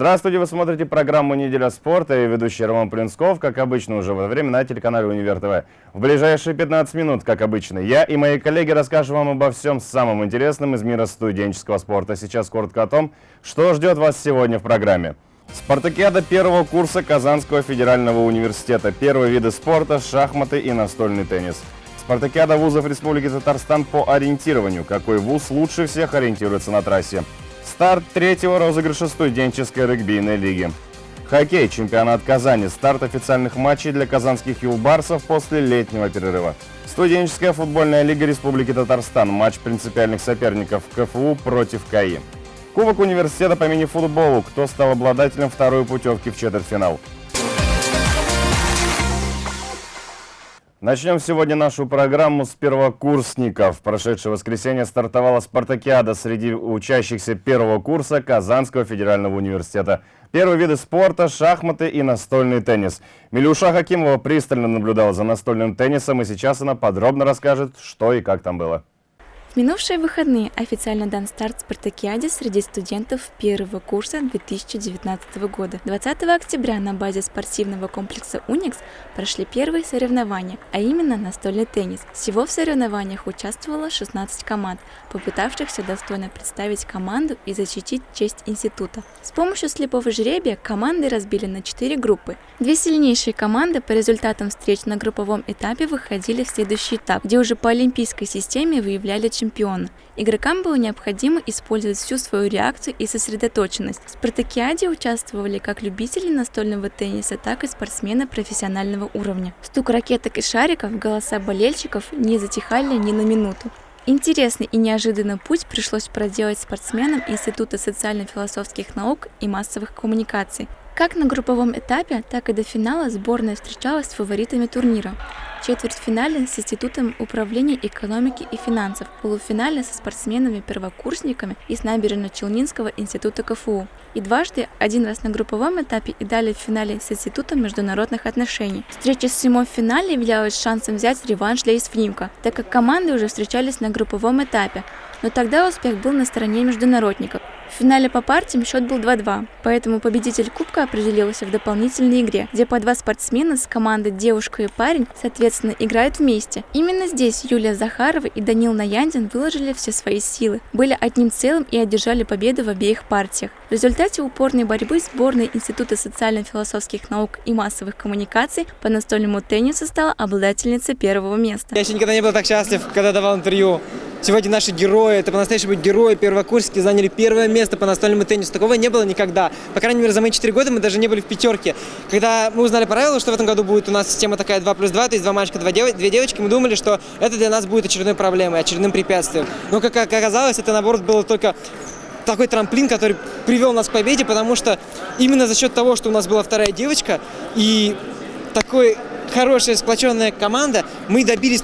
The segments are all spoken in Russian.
Здравствуйте, вы смотрите программу «Неделя спорта» и ведущий Роман Плинсков, как обычно, уже в это время на телеканале «Универ ТВ». В ближайшие 15 минут, как обычно, я и мои коллеги расскажем вам обо всем самом интересном из мира студенческого спорта. Сейчас коротко о том, что ждет вас сегодня в программе. Спартакиада первого курса Казанского федерального университета. Первые виды спорта – шахматы и настольный теннис. Спартакиада вузов Республики Татарстан по ориентированию. Какой вуз лучше всех ориентируется на трассе? Старт третьего розыгрыша студенческой регбийной лиги. Хоккей. Чемпионат Казани. Старт официальных матчей для казанских юлбарсов после летнего перерыва. Студенческая футбольная лига Республики Татарстан. Матч принципиальных соперников КФУ против КАИ. Кубок университета по мини-футболу. Кто стал обладателем второй путевки в четвертьфинал? Начнем сегодня нашу программу с первокурсников. В прошедшее воскресенье стартовала спартакиада среди учащихся первого курса Казанского федерального университета. Первые виды спорта – шахматы и настольный теннис. Милюша Хакимова пристально наблюдала за настольным теннисом, и сейчас она подробно расскажет, что и как там было. В минувшие выходные официально дан старт спартакиаде среди студентов первого курса 2019 года. 20 октября на базе спортивного комплекса «Уникс» прошли первые соревнования, а именно настольный теннис. Всего в соревнованиях участвовало 16 команд, попытавшихся достойно представить команду и защитить честь института. С помощью слепого жребия команды разбили на 4 группы. Две сильнейшие команды по результатам встреч на групповом этапе выходили в следующий этап, где уже по олимпийской системе выявляли чемпиона. Игрокам было необходимо использовать всю свою реакцию и сосредоточенность. В спартакиаде участвовали как любители настольного тенниса, так и спортсмены профессионального уровня. Стук ракеток и шариков, голоса болельщиков не затихали ни на минуту. Интересный и неожиданный путь пришлось проделать спортсменам Института социально-философских наук и массовых коммуникаций. Как на групповом этапе, так и до финала сборная встречалась с фаворитами турнира четвертьфинале с Институтом управления экономики и финансов, полуфинале со спортсменами-первокурсниками из Набережно-Челнинского института КФУ. И дважды, один раз на групповом этапе и далее в финале с Институтом международных отношений. Встреча с Симо в финале являлась шансом взять реванш для ИСФНИМКа, так как команды уже встречались на групповом этапе, но тогда успех был на стороне международников. В финале по партиям счет был 2-2, поэтому победитель Кубка определился в дополнительной игре, где по два спортсмена с командой девушка и парень, соответственно, играют вместе. Именно здесь Юлия Захарова и Данил Наяндин выложили все свои силы, были одним целым и одержали победу в обеих партиях. В результате упорной борьбы сборная Института социально-философских наук и массовых коммуникаций по настольному теннису стала обладательницей первого места. Я еще никогда не был так счастлив, когда давал интервью. Сегодня наши герои, это по-настоящему герои первокурсники, заняли первое место по настольному теннису. Такого не было никогда. По крайней мере, за мои 4 года мы даже не были в пятерке. Когда мы узнали правила, что в этом году будет у нас система такая 2 плюс 2, то есть два мальчика, два дев... две девочки, мы думали, что это для нас будет очередной проблемой, очередным препятствием. Но, как оказалось, это, наоборот, было только такой трамплин, который привел нас к победе, потому что именно за счет того, что у нас была вторая девочка и такой хорошая сплоченная команда, мы добились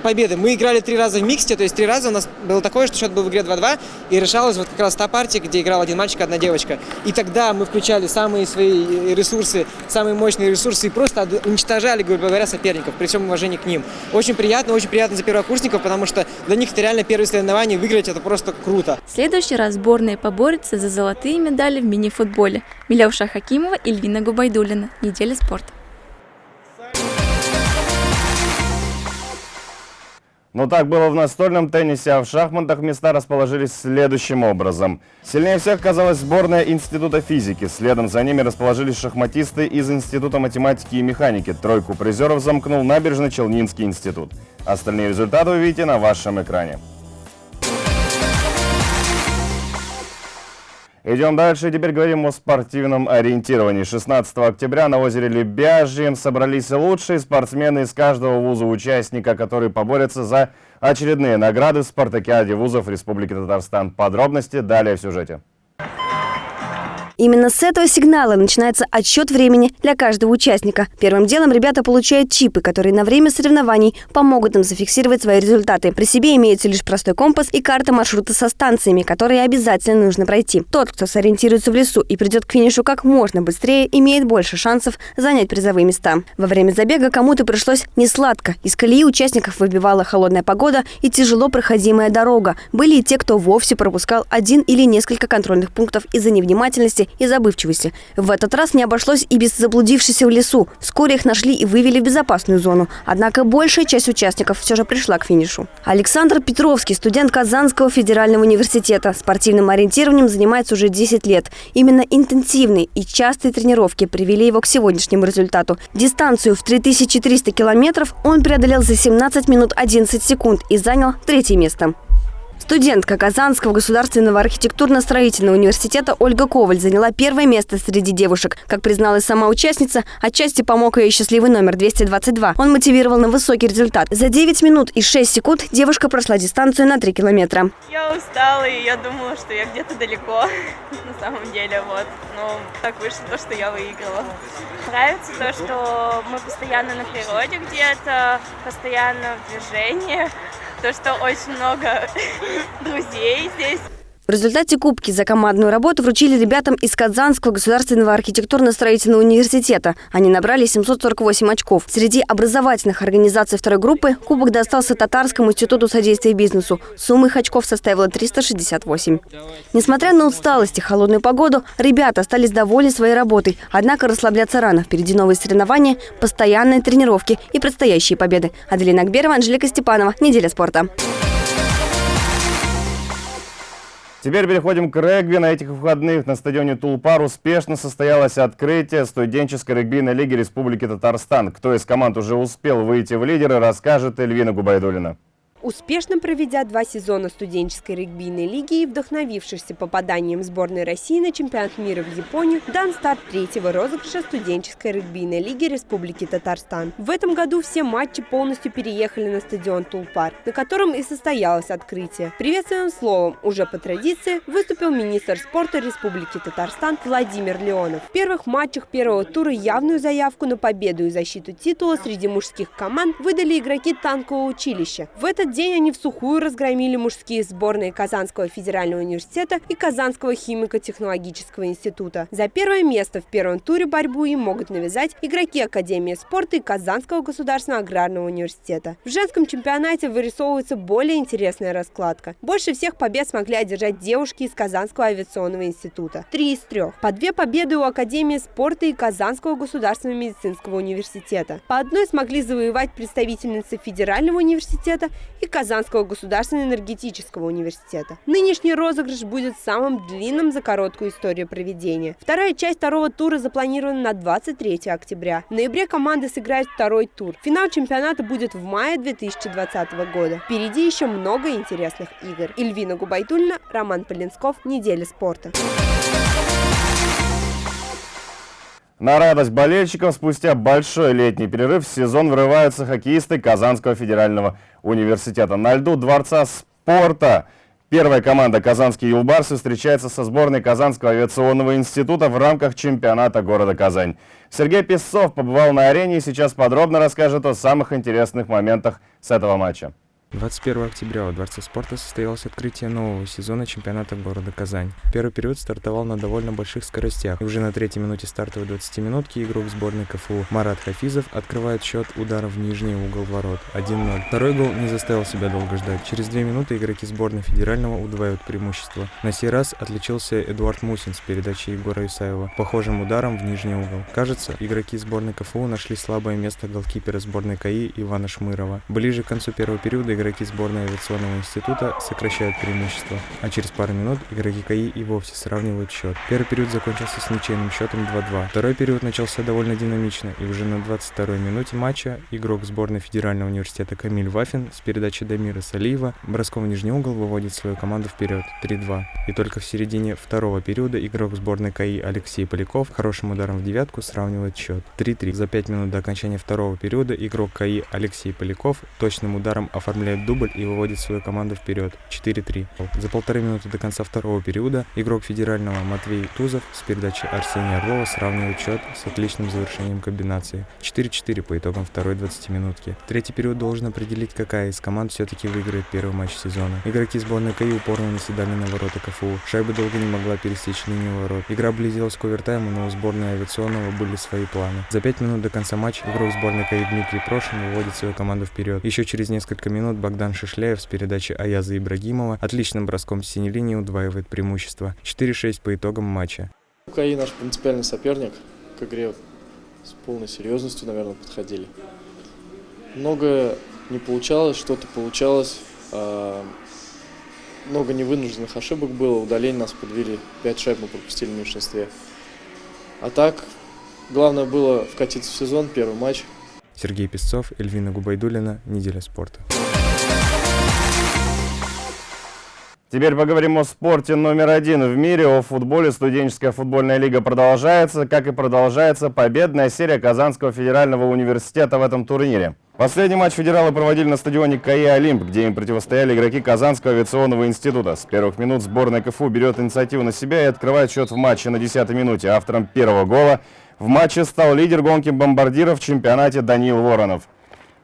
победы. Мы играли три раза в миксте, то есть три раза у нас было такое, что счет был в игре 2-2, и решалась вот как раз та партия, где играл один мальчик, одна девочка. И тогда мы включали самые свои ресурсы, самые мощные ресурсы и просто уничтожали, грубо говоря, соперников, при всем уважении к ним. Очень приятно, очень приятно за первокурсников, потому что для них это реально первое соревнование, выиграть это просто круто. Следующий раз сборная поборется за золотые медали в мини-футболе. Милявша Хакимова и Львина Губайдулина. Неделя спорта. Но так было в настольном теннисе, а в шахматах места расположились следующим образом. Сильнее всех казалась сборная Института физики. Следом за ними расположились шахматисты из Института математики и механики. Тройку призеров замкнул Набережно-Челнинский институт. Остальные результаты вы видите на вашем экране. Идем дальше. Теперь говорим о спортивном ориентировании. 16 октября на озере Лебяжьем собрались лучшие спортсмены из каждого вуза участника, которые поборются за очередные награды в спартакиаде вузов Республики Татарстан. Подробности далее в сюжете. Именно с этого сигнала начинается отсчет времени для каждого участника. Первым делом ребята получают чипы, которые на время соревнований помогут им зафиксировать свои результаты. При себе имеется лишь простой компас и карта маршрута со станциями, которые обязательно нужно пройти. Тот, кто сориентируется в лесу и придет к финишу как можно быстрее, имеет больше шансов занять призовые места. Во время забега кому-то пришлось несладко. Из колеи участников выбивала холодная погода и тяжело проходимая дорога. Были и те, кто вовсе пропускал один или несколько контрольных пунктов из-за невнимательности и забывчивости. В этот раз не обошлось и без заблудившихся в лесу. Вскоре их нашли и вывели в безопасную зону. Однако большая часть участников все же пришла к финишу. Александр Петровский, студент Казанского федерального университета. Спортивным ориентированием занимается уже 10 лет. Именно интенсивные и частые тренировки привели его к сегодняшнему результату. Дистанцию в 3300 километров он преодолел за 17 минут 11 секунд и занял третье место. Студентка Казанского государственного архитектурно-строительного университета Ольга Коваль заняла первое место среди девушек. Как призналась сама участница, отчасти помог ее счастливый номер 222. Он мотивировал на высокий результат. За 9 минут и 6 секунд девушка прошла дистанцию на 3 километра. Я устала, и я думала, что я где-то далеко, на самом деле, вот. Но так вышло то, что я выиграла. Нравится то, что мы постоянно на природе где-то, постоянно в движении, то, что очень много друзей здесь. В результате кубки за командную работу вручили ребятам из Казанского государственного архитектурно-строительного университета. Они набрали 748 очков. Среди образовательных организаций второй группы кубок достался Татарскому институту содействия бизнесу. Сумма их очков составила 368. Несмотря на усталость и холодную погоду, ребята остались довольны своей работой. Однако расслабляться рано. Впереди новые соревнования, постоянные тренировки и предстоящие победы. Аделина Акберова, Анжелика Степанова. Неделя спорта. Теперь переходим к регби. На этих выходных на стадионе Тулпар успешно состоялось открытие студенческой регбийной лиги Республики Татарстан. Кто из команд уже успел выйти в лидеры, расскажет Эльвина Губайдулина. Успешно проведя два сезона студенческой регбийной лиги и вдохновившись попаданием сборной России на чемпионат мира в Японию, дан старт третьего розыгрыша студенческой регбийной лиги Республики Татарстан. В этом году все матчи полностью переехали на стадион Тулпар, на котором и состоялось открытие. Приветственным словом, уже по традиции, выступил министр спорта Республики Татарстан Владимир Леонов. В первых матчах первого тура явную заявку на победу и защиту титула среди мужских команд выдали игроки танкового училища. В этот день они в сухую разгромили мужские сборные Казанского федерального университета и Казанского химико-технологического института. За первое место в первом туре борьбу им могут навязать игроки Академии спорта и Казанского государственного аграрного университета. В женском чемпионате вырисовывается более интересная раскладка. Больше всех побед смогли одержать девушки из Казанского авиационного института. Три из трех. По две победы у Академии спорта и Казанского государственного медицинского университета. По одной смогли завоевать представительницы Федерального университета и Казанского государственного энергетического университета. Нынешний розыгрыш будет самым длинным за короткую историю проведения. Вторая часть второго тура запланирована на 23 октября. В ноябре команды сыграют второй тур. Финал чемпионата будет в мае 2020 года. Впереди еще много интересных игр. Ильвина Губайтульна, Роман Полинсков. Неделя спорта. На радость болельщиков спустя большой летний перерыв в сезон врываются хоккеисты Казанского федерального университета. На льду Дворца спорта первая команда «Казанские юлбарсы» встречается со сборной Казанского авиационного института в рамках чемпионата города Казань. Сергей Песцов побывал на арене и сейчас подробно расскажет о самых интересных моментах с этого матча. 21 октября во Дворце спорта состоялось открытие нового сезона чемпионата города Казань. Первый период стартовал на довольно больших скоростях. И уже на третьей минуте стартовой 20-минутки игрок сборной КФУ Марат Хафизов открывает счет ударом в нижний угол ворот 1-0. Второй гол не заставил себя долго ждать. Через две минуты игроки сборной федерального удваивают преимущество. На сей раз отличился Эдуард Мусин с передачей Егора Исаева похожим ударом в нижний угол. Кажется, игроки сборной КФУ нашли слабое место голкипера сборной КАИ Ивана Шмырова. Ближе к концу первого периода игроки сборной авиационного института сокращают преимущество, а через пару минут игроки КАИ и вовсе сравнивают счет. Первый период закончился с ничейным счетом 2-2. Второй период начался довольно динамично, и уже на 22-й минуте матча игрок сборной Федерального университета Камиль Вафин с передачи Дамира Салиева броском в нижний угол выводит свою команду вперед 3-2. И только в середине второго периода игрок сборной КАИ Алексей Поляков хорошим ударом в девятку сравнивает счет 3-3. За 5 минут до окончания второго периода игрок КАИ Алексей Поляков точным ударом оформляет оформляет дубль и выводит свою команду вперед 4-3. За полторы минуты до конца второго периода игрок федерального Матвей Тузов с передачи Арсения Орлова сравнивает счет с отличным завершением комбинации 4-4 по итогам второй 20-минутки. Третий период должен определить, какая из команд все-таки выиграет первый матч сезона. Игроки сборной КАИ упорно наседали на ворота КФУ. Шайба долго не могла пересечь линию ворот. Игра близилась к овертайму, но у сборной авиационного были свои планы. За 5 минут до конца матча игрок сборной КАИ Дмитрий Прошин выводит свою команду вперед. Еще через несколько минут Богдан Шишляев с передачи Аяза Ибрагимова отличным броском с синей линии удваивает преимущество. 4-6 по итогам матча. КАИ наш принципиальный соперник. К игре с полной серьезностью, наверное, подходили. Многое не получалось, что-то получалось. а, Много невынужденных ошибок было, удаление нас подвели, 5 шайб мы пропустили в меньшинстве. А так, главное было вкатиться в сезон, первый матч, Сергей Песцов, Эльвина Губайдулина, «Неделя спорта». Теперь поговорим о спорте номер один в мире, о футболе. Студенческая футбольная лига продолжается, как и продолжается победная серия Казанского федерального университета в этом турнире. Последний матч федералы проводили на стадионе КАИ «Олимп», где им противостояли игроки Казанского авиационного института. С первых минут сборная КФУ берет инициативу на себя и открывает счет в матче на 10-й минуте. Автором первого гола в матче стал лидер гонки бомбардиров в чемпионате Даниил Воронов.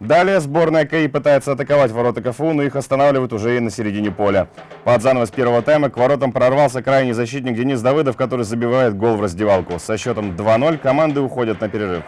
Далее сборная КАИ пытается атаковать ворота КФУ, но их останавливают уже и на середине поля. Под занавес первого тайма к воротам прорвался крайний защитник Денис Давыдов, который забивает гол в раздевалку. Со счетом 2-0 команды уходят на перерыв.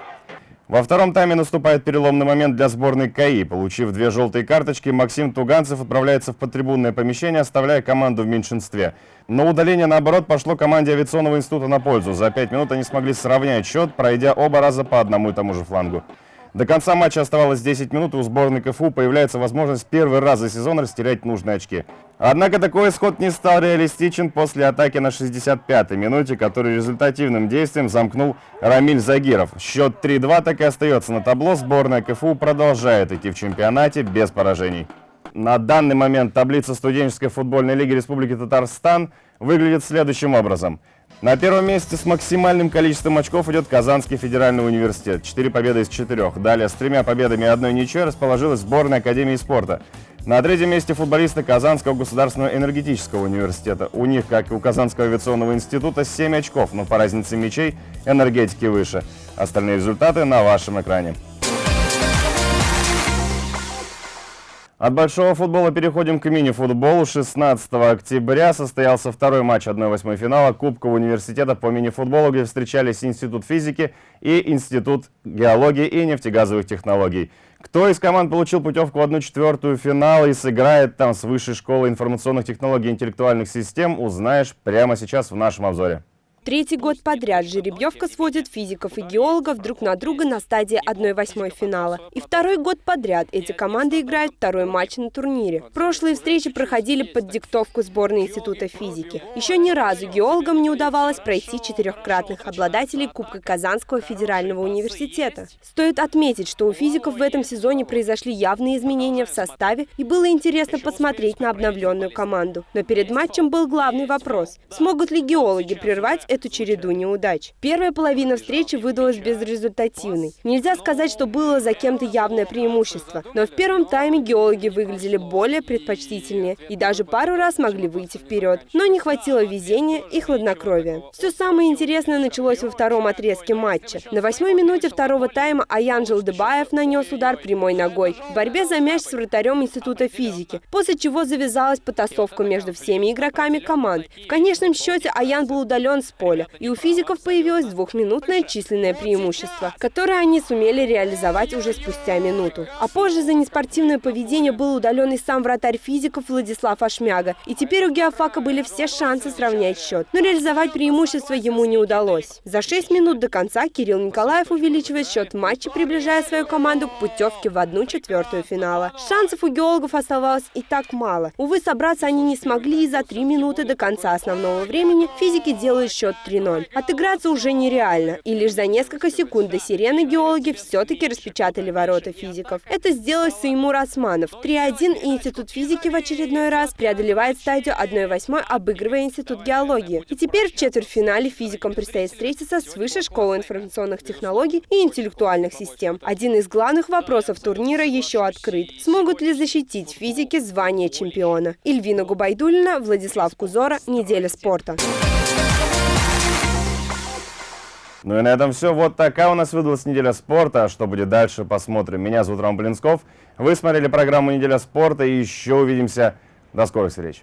Во втором тайме наступает переломный момент для сборной КАИ. Получив две желтые карточки, Максим Туганцев отправляется в подтрибунное помещение, оставляя команду в меньшинстве. Но удаление, наоборот, пошло команде авиационного института на пользу. За пять минут они смогли сравнять счет, пройдя оба раза по одному и тому же флангу. До конца матча оставалось 10 минут, и у сборной КФУ появляется возможность первый раз за сезон растерять нужные очки. Однако такой исход не стал реалистичен после атаки на 65-й минуте, который результативным действием замкнул Рамиль Загиров. Счет 3-2 так и остается на табло. Сборная КФУ продолжает идти в чемпионате без поражений. На данный момент таблица студенческой футбольной лиги Республики Татарстан выглядит следующим образом. На первом месте с максимальным количеством очков идет Казанский федеральный университет. Четыре победы из четырех. Далее с тремя победами и одной ничьей расположилась сборная Академии спорта. На третьем месте футболисты Казанского государственного энергетического университета. У них, как и у Казанского авиационного института, 7 очков, но по разнице мячей энергетики выше. Остальные результаты на вашем экране. От большого футбола переходим к мини-футболу. 16 октября состоялся второй матч 1-8 финала Кубка университета по мини-футболу, где встречались Институт физики и Институт геологии и нефтегазовых технологий. Кто из команд получил путевку в 1-4 финала и сыграет там с Высшей школы информационных технологий и интеллектуальных систем, узнаешь прямо сейчас в нашем обзоре. Третий год подряд жеребьевка сводит физиков и геологов друг на друга на стадии 1-8 финала. И второй год подряд эти команды играют второй матч на турнире. Прошлые встречи проходили под диктовку сборной Института физики. Еще ни разу геологам не удавалось пройти четырехкратных обладателей Кубка Казанского федерального университета. Стоит отметить, что у физиков в этом сезоне произошли явные изменения в составе и было интересно посмотреть на обновленную команду. Но перед матчем был главный вопрос – смогут ли геологи прервать эту череду неудач. Первая половина встречи выдалась безрезультативной. Нельзя сказать, что было за кем-то явное преимущество, но в первом тайме геологи выглядели более предпочтительнее и даже пару раз могли выйти вперед, но не хватило везения и хладнокровия. Все самое интересное началось во втором отрезке матча. На восьмой минуте второго тайма Аянжел Дебаев нанес удар прямой ногой. в борьбе за мяч с вратарем Института физики, после чего завязалась потасовка между всеми игроками команд. В конечном счете Аян был удален с поля, и у физиков появилось двухминутное численное преимущество, которое они сумели реализовать уже спустя минуту. А позже за неспортивное поведение был удален и сам вратарь физиков Владислав Ашмяга, и теперь у Геофака были все шансы сравнять счет, но реализовать преимущество ему не удалось. За 6 минут до конца Кирилл Николаев увеличивает счет матча, приближая свою команду к путевке в одну четвертую финала. Шансов у геологов оставалось и так мало. Увы, собраться они не смогли, и за 3 минуты до конца основного времени физики делают счет 3-0. Отыграться уже нереально, и лишь за несколько секунд до сирены геологи все-таки распечатали ворота физиков. Это сделал Саймур Османов. 3-1 и Институт физики в очередной раз преодолевает стадию 1-8, обыгрывая Институт геологии. И теперь в четвертьфинале физикам предстоит встретиться с Высшей школой информационных технологий и интеллектуальных систем. Один из главных вопросов турнира еще открыт. Смогут ли защитить физики звание чемпиона? Ильвина Губайдулина, Владислав Кузора, Неделя спорта. Ну и на этом все. Вот такая у нас выдалась неделя спорта. Что будет дальше, посмотрим. Меня зовут Роман Блинсков. Вы смотрели программу «Неделя спорта» и еще увидимся. До скорых встреч.